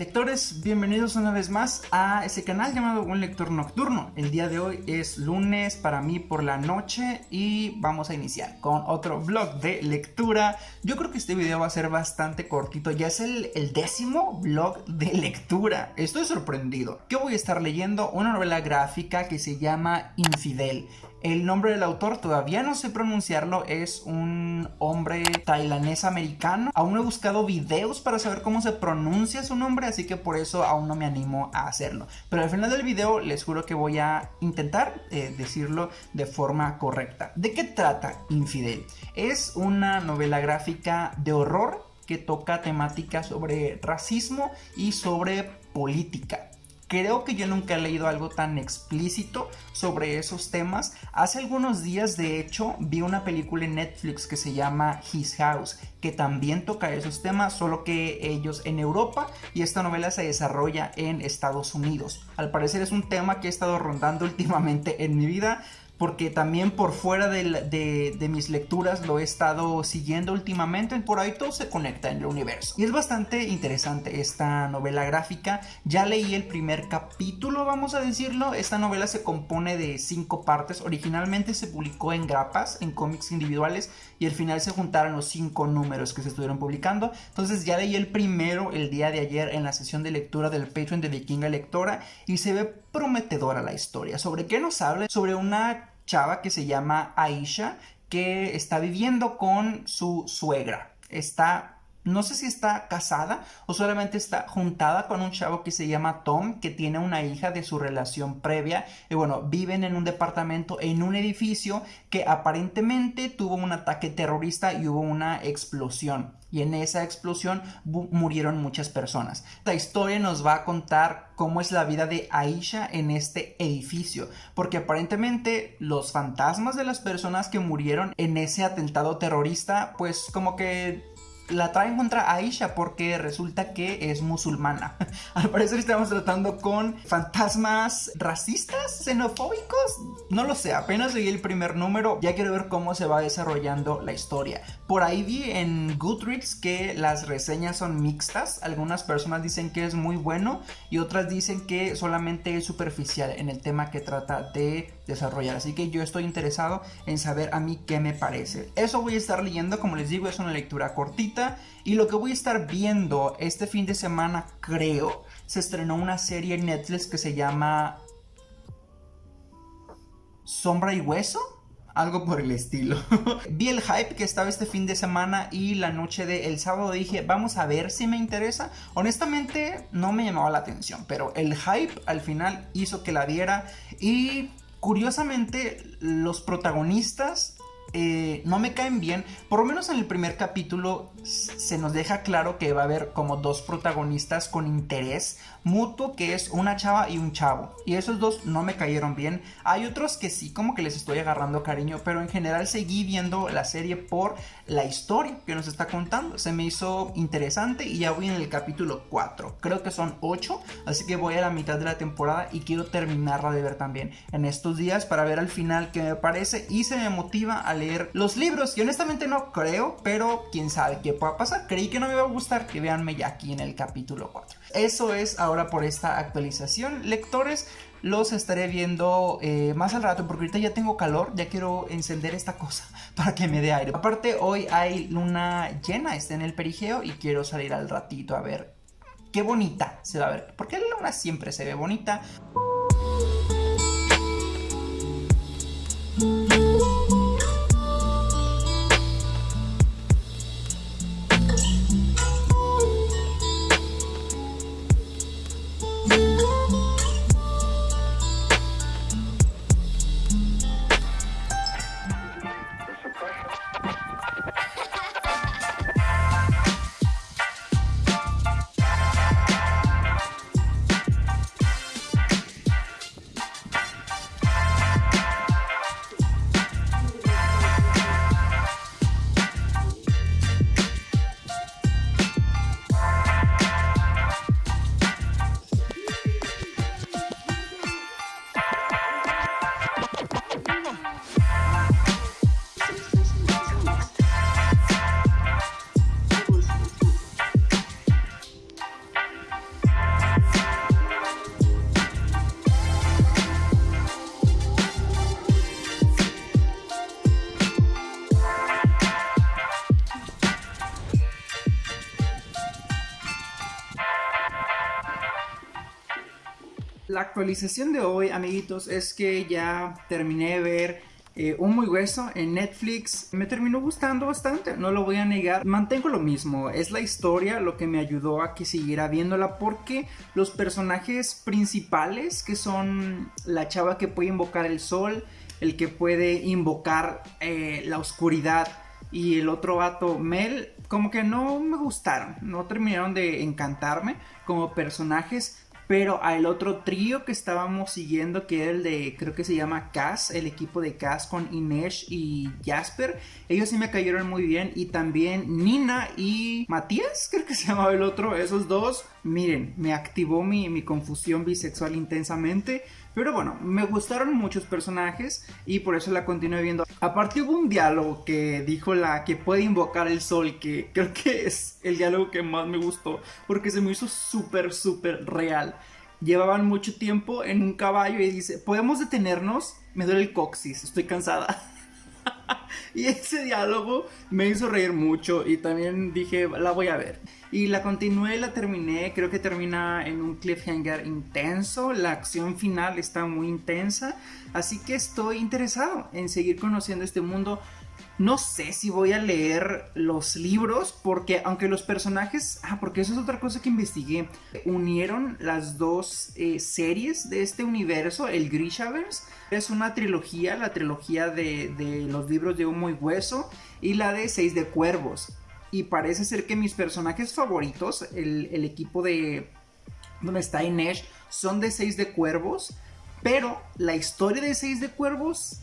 Lectores, bienvenidos una vez más a ese canal llamado Buen Lector Nocturno. El día de hoy es lunes para mí por la noche y vamos a iniciar con otro vlog de lectura. Yo creo que este video va a ser bastante cortito, ya es el, décimo vlog de lectura. Estoy sorprendido. ¿Qué voy a estar leyendo? Una novela gráfica que se llama Infidel. El nombre del autor todavía no sé pronunciarlo, es un hombre tailandés americano. Aún no he buscado videos para saber cómo se pronuncia su nombre, así que por eso aún no me animo a hacerlo. Pero al final del video les juro que voy a intentar eh, decirlo de forma correcta. ¿De qué trata Infidel? Es una novela gráfica de horror que toca temáticas sobre racismo y sobre política. Creo que yo nunca he leído algo tan explícito sobre esos temas. Hace algunos días, de hecho, vi una película en Netflix que se llama His House, que también toca esos temas, solo que ellos en Europa y esta novela se desarrolla en Estados Unidos. Al parecer es un tema que he estado rondando últimamente en mi vida porque también por fuera de, mis lecturas lo he estado siguiendo últimamente, por ahí todo se conecta en el universo. Y es bastante interesante esta novela gráfica, ya leí el primer capítulo, vamos a decirlo, esta novela se compone de cinco partes, originalmente se publicó en grapas, en cómics individuales, y al final se juntaron los cinco números que se estuvieron publicando, entonces ya leí el primero el día de ayer en la sesión de lectura del Patreon de Vikinga Lectora, y se ve prometedora la historia. ¿Sobre qué nos habla? Sobre una chava que se llama Aisha, que está viviendo con su suegra. Está no sé si está casada o solamente está juntada con un chavo que se llama Tom, que tiene una hija de su relación previa. Y bueno, viven en un departamento, en un edificio que aparentemente tuvo un ataque terrorista y hubo una explosión. Y en esa explosión murieron muchas personas. Esta historia nos va a contar cómo es la vida de Aisha en este edificio. Porque aparentemente los fantasmas de las personas que murieron en ese atentado terrorista, pues como que la traen contra Aisha porque resulta que es musulmana. Al parecer estamos tratando con fantasmas racistas, xenofóbicos. No lo sé, apenas leí el primer número. Ya quiero ver cómo se va desarrollando la historia. Por ahí vi en Goodreads que las reseñas son mixtas. Algunas personas dicen que es muy bueno y otras dicen que solamente es superficial en el tema que trata de desarrollar. Así que yo estoy interesado en saber a mí qué me parece. Eso voy a estar leyendo, como les digo, es una lectura cortita. Y lo que voy a estar viendo este fin de semana, creo, se estrenó una serie en Netflix que se llama Sombra y Hueso. Algo por el estilo. Vi el hype que estaba este fin de semana y la noche del sábado dije, vamos a ver si me interesa. Honestamente no me llamaba la atención, pero el hype al final hizo que la viera y Curiosamente, los protagonistas eh, no me caen bien. Por lo menos en el primer capítulo se nos deja claro que va a haber como dos protagonistas con interés mutuo, que es una chava y un chavo. Y esos dos no me cayeron bien. Hay otros que sí, como que les estoy agarrando cariño, pero en general seguí viendo la serie por la historia que nos está contando. Se me hizo interesante y ya voy en el capítulo 4. Creo que son 8, así que voy a la mitad de la temporada y quiero terminarla de ver también en estos días para ver al final qué me parece y se me motiva a leer los libros. Y honestamente no creo, pero quién sabe qué pueda pasar. Creí que no me iba a gustar, que veanme ya aquí en el capítulo 4. Eso es ahora por esta actualización. Lectores, los estaré viendo eh, más al rato porque ahorita ya tengo calor, ya quiero encender esta cosa para que me dé aire. Aparte hoy hay luna llena, está en el perigeo y quiero salir al ratito a ver qué bonita se va a ver. Porque la luna siempre se ve bonita. Actualización de hoy, amiguitos, es que ya terminé de ver eh, un muy hueso en Netflix. Me terminó gustando bastante, no lo voy a negar. Mantengo lo mismo, es la historia lo que me ayudó a que siguiera viéndola porque los personajes principales, que son la chava que puede invocar el sol, el que puede invocar eh, la oscuridad y el otro vato Mel, como que no me gustaron, no terminaron de encantarme como personajes pero al otro trío que estábamos siguiendo, que era el de, creo que se llama Cass, el equipo de Cass con Inesh y Jasper, ellos sí me cayeron muy bien. Y también Nina y Matías, creo que se llamaba el otro, esos dos, miren, me activó mi, mi confusión bisexual intensamente. Pero bueno, me gustaron muchos personajes y por eso la continué viendo. Aparte hubo un diálogo que dijo la que puede invocar el sol, que creo que es el diálogo que más me gustó, porque se me hizo súper, súper real. Llevaban mucho tiempo en un caballo y dice, ¿podemos detenernos? Me duele el coxis, estoy cansada. y ese diálogo me hizo reír mucho y también dije, la voy a ver. Y la continué, la terminé, creo que termina en un cliffhanger intenso, la acción final está muy intensa, así que estoy interesado en seguir conociendo este mundo. No sé si voy a leer los libros porque aunque los personajes, ah, porque eso es otra cosa que investigué, unieron las dos eh, series de este universo, el Grishaverse, es una trilogía, la trilogía de, de los libros de Humo y Hueso y la de Seis de Cuervos. Y parece ser que mis personajes favoritos, el, equipo de donde está Inesh, son de Seis de Cuervos, pero la historia de Seis de Cuervos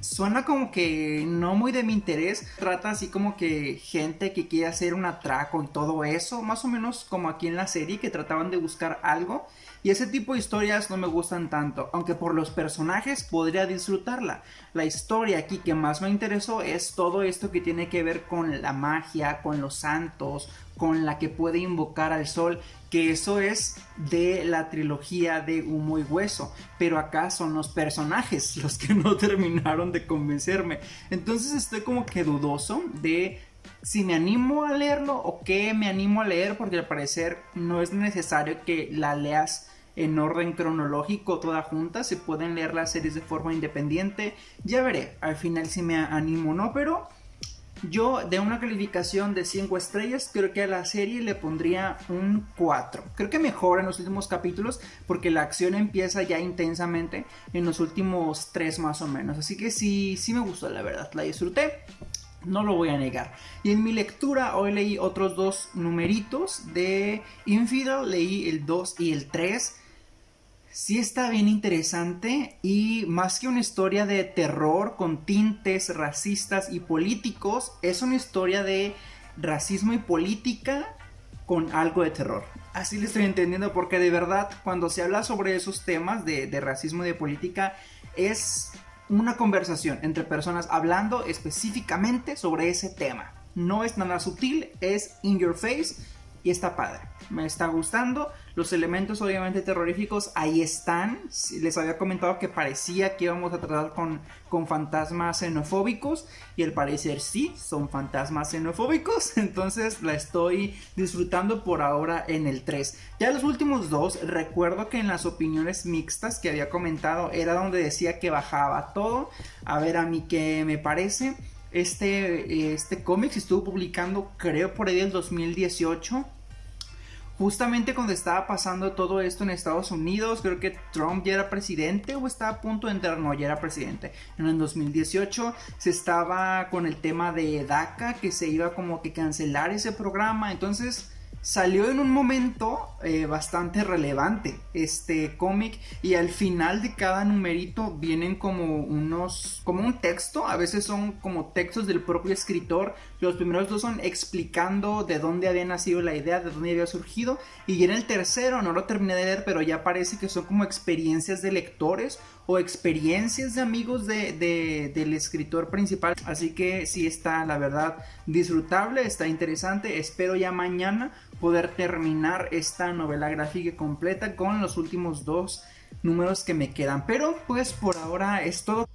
suena como que no muy de mi interés. Trata así como que gente que quiere hacer un atraco y todo eso, más o menos como aquí en la serie que trataban de buscar algo. Y ese tipo de historias no me gustan tanto, aunque por los personajes podría disfrutarla. La historia aquí que más me interesó es todo esto que tiene que ver con la magia, con los santos, con la que puede invocar al sol, que eso es de la trilogía de Humo y Hueso, pero acá son los personajes los que no terminaron de convencerme. Entonces estoy como que dudoso de si me animo a leerlo o qué me animo a leer, porque al parecer no es necesario que la leas en orden cronológico toda junta, se pueden leer las series de forma independiente, ya veré al final si me animo o no, pero yo de una calificación de 5 estrellas creo que a la serie le pondría un 4. Creo que mejora en los últimos capítulos porque la acción empieza ya intensamente en los últimos 3 más o menos, así que sí, sí me gustó la verdad, la disfruté. No lo voy a negar. Y en mi lectura hoy leí otros dos numeritos de Infidel. Leí el 2 y el 3 sí está bien interesante y más que una historia de terror con tintes racistas y políticos, es una historia de racismo y política con algo de terror. Así le estoy entendiendo porque de verdad cuando se habla sobre esos temas de, de racismo y de política es una conversación entre personas hablando específicamente sobre ese tema. No es nada sutil, es in your face y está padre. Me está gustando. Los elementos obviamente terroríficos ahí están. Les había comentado que parecía que íbamos a tratar con, con fantasmas xenofóbicos y al parecer sí, son fantasmas xenofóbicos. Entonces la estoy disfrutando por ahora en el 3. Ya los últimos dos, recuerdo que en las opiniones mixtas que había comentado era donde decía que bajaba todo. A ver a mí qué me parece. Este, este cómic se estuvo publicando creo por ahí del 2018 justamente cuando estaba pasando todo esto en Estados Unidos, creo que Trump ya era presidente o estaba a punto de entrar, no, ya era presidente. En el 2018 se estaba con el tema de DACA, que se iba como que cancelar ese programa, entonces salió en un momento eh, bastante relevante este cómic y al final de cada numerito vienen como unos como un texto a veces son como textos del propio escritor los primeros dos son explicando de dónde había nacido la idea de dónde había surgido y en el tercero no lo terminé de leer pero ya parece que son como experiencias de lectores o experiencias de amigos de, del escritor principal. Así que sí está, la verdad, disfrutable, está interesante. Espero ya mañana poder terminar esta novela gráfica completa con los últimos dos números que me quedan. Pero pues por ahora es todo.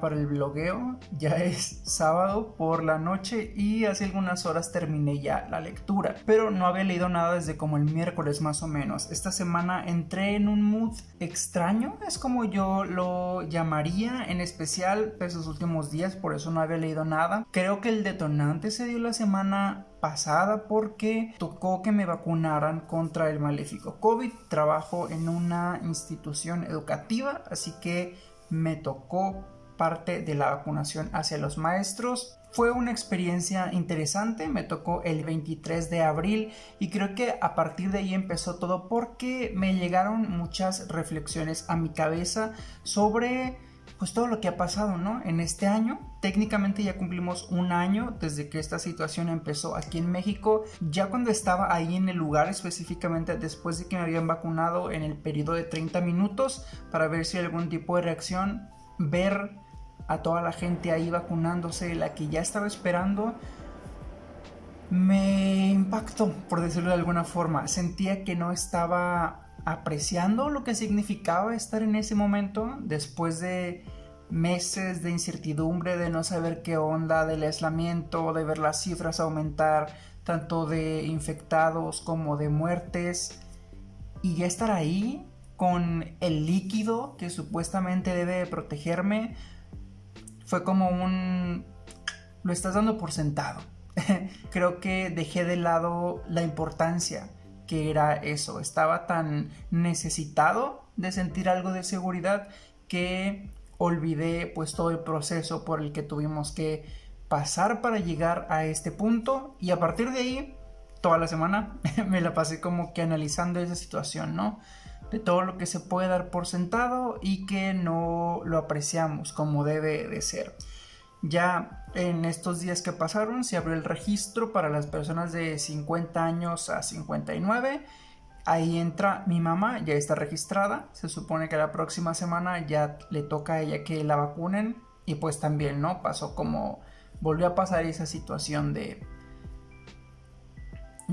Para el blogueo. Ya es sábado por la noche y hace algunas horas terminé ya la lectura. Pero no había leído nada desde como el miércoles más o menos. Esta semana entré en un mood extraño, es como yo lo llamaría, en especial esos últimos días, por eso no había leído nada. Creo que el detonante se dio la semana pasada porque tocó que me vacunaran contra el maléfico COVID. Trabajo en una institución educativa, así que me tocó parte de la vacunación hacia los maestros. Fue una experiencia interesante, me tocó el 23 de abril y creo que a partir de ahí empezó todo porque me llegaron muchas reflexiones a mi cabeza sobre pues todo lo que ha pasado, ¿no? En este año, técnicamente ya cumplimos un año desde que esta situación empezó aquí en México. Ya cuando estaba ahí en el lugar, específicamente después de que me habían vacunado en el periodo de 30 minutos para ver si hay algún tipo de reacción, ver a toda la gente ahí vacunándose, la que ya estaba esperando, me impactó, por decirlo de alguna forma. Sentía que no estaba apreciando lo que significaba estar en ese momento después de meses de incertidumbre, de no saber qué onda, del aislamiento, de ver las cifras aumentar, tanto de infectados como de muertes, y ya estar ahí con el líquido que supuestamente debe protegerme, fue como un... lo estás dando por sentado. Creo que dejé de lado la importancia que era eso. Estaba tan necesitado de sentir algo de seguridad que olvidé pues todo el proceso por el que tuvimos que pasar para llegar a este punto y a partir de ahí toda la semana me la pasé como que analizando esa situación, ¿no? De todo lo que se puede dar por sentado y que no lo apreciamos como debe de ser. Ya en estos días que pasaron se abrió el registro para las personas de 50 años a 59. Ahí entra mi mamá, ya está registrada. Se supone que la próxima semana ya le toca a ella que la vacunen. Y pues también, ¿no? Pasó como... Volvió a pasar esa situación de...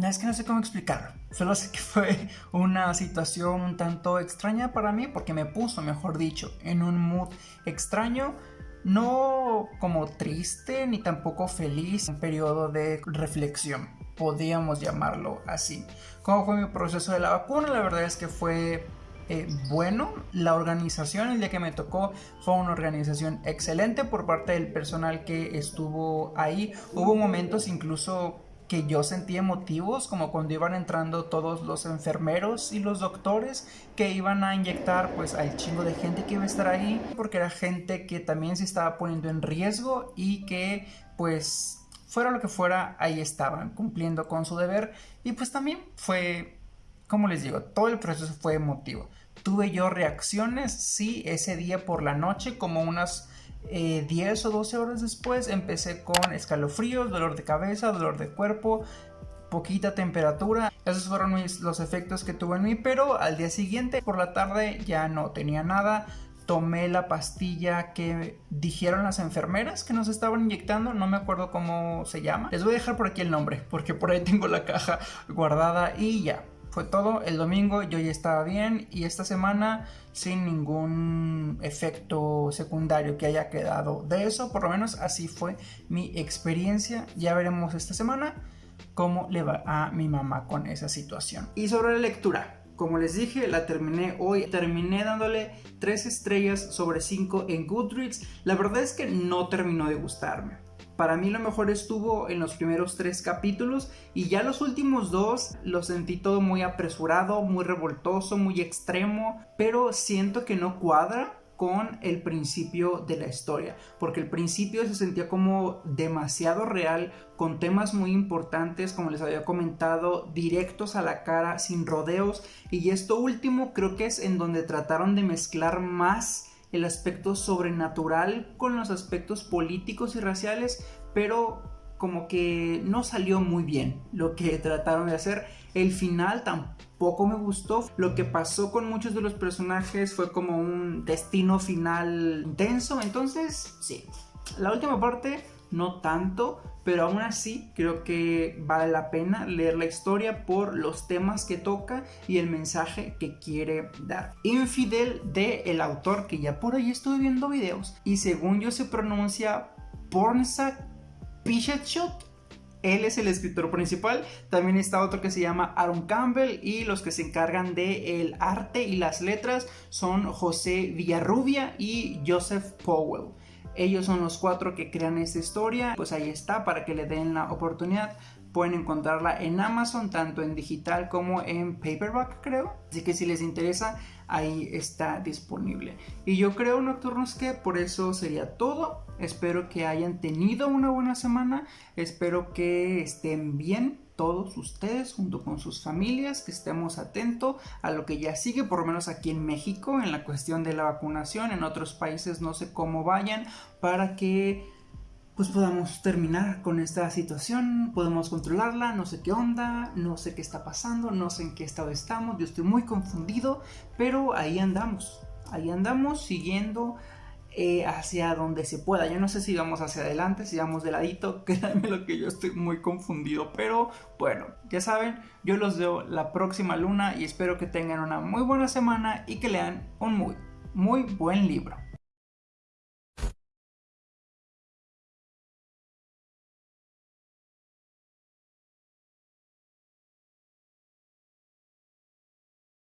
Es que no sé cómo explicarlo. Solo sé que fue una situación un tanto extraña para mí porque me puso, mejor dicho, en un mood extraño no como triste ni tampoco feliz, un periodo de reflexión, podríamos llamarlo así. ¿Cómo fue mi proceso de la vacuna? La verdad es que fue eh, bueno. La organización, el día que me tocó, fue una organización excelente por parte del personal que estuvo ahí. Hubo momentos incluso que yo sentía emotivos, como cuando iban entrando todos los enfermeros y los doctores que iban a inyectar pues al chingo de gente que iba a estar ahí, porque era gente que también se estaba poniendo en riesgo y que pues fuera lo que fuera, ahí estaban cumpliendo con su deber y pues también fue, como les digo, todo el proceso fue emotivo. Tuve yo reacciones, sí, ese día por la noche, como unas 10 eh, o 12 horas después empecé con escalofríos, dolor de cabeza, dolor de cuerpo, poquita temperatura. Esos fueron los efectos que tuve en mí, pero al día siguiente por la tarde ya no tenía nada. Tomé la pastilla que dijeron las enfermeras que nos estaban inyectando, no me acuerdo cómo se llama. Les voy a dejar por aquí el nombre, porque por ahí tengo la caja guardada y ya fue todo. El domingo yo ya estaba bien y esta semana sin ningún efecto secundario que haya quedado de eso. Por lo menos así fue mi experiencia. Ya veremos esta semana cómo le va a mi mamá con esa situación. Y sobre la lectura. Como les dije, la terminé hoy. Terminé dándole 3 estrellas sobre 5 en Goodreads. La verdad es que no terminó de gustarme. Para mí lo mejor estuvo en los primeros tres capítulos y ya los últimos dos los sentí todo muy apresurado, muy revoltoso, muy extremo, pero siento que no cuadra con el principio de la historia, porque el principio se sentía como demasiado real, con temas muy importantes, como les había comentado, directos a la cara, sin rodeos, y esto último creo que es en donde trataron de mezclar más el aspecto sobrenatural con los aspectos políticos y raciales, pero como que no salió muy bien lo que trataron de hacer. El final tampoco me gustó. Lo que pasó con muchos de los personajes fue como un destino final intenso. Entonces, sí, la última parte no tanto, pero aún así creo que vale la pena leer la historia por los temas que toca y el mensaje que quiere dar. Infidel de el autor que ya por ahí estuve viendo videos y según yo se pronuncia Pornsa Pichetshot él es el escritor principal. También está otro que se llama Aaron Campbell y los que se encargan de el arte y las letras son José Villarrubia y Joseph Powell. Ellos son los cuatro que crean esta historia. Pues ahí está para que le den la oportunidad. Pueden encontrarla en Amazon, tanto en digital como en paperback, creo. Así que si les interesa, ahí está disponible. Y yo creo, Nocturnos, que por eso sería todo. Espero que hayan tenido una buena semana. Espero que estén bien todos ustedes junto con sus familias, que estemos atentos a lo que ya sigue, por lo menos aquí en México, en la cuestión de la vacunación, en otros países no sé cómo vayan, para que pues podamos terminar con esta situación, podemos controlarla, no sé qué onda, no sé qué está pasando, no sé en qué estado estamos, yo estoy muy confundido, pero ahí andamos, ahí andamos siguiendo eh, hacia donde se pueda. Yo no sé si vamos hacia adelante, si vamos de ladito, créanme lo que yo estoy muy confundido, pero bueno, ya saben, yo los veo la próxima luna y espero que tengan una muy buena semana y que lean un muy, muy buen libro.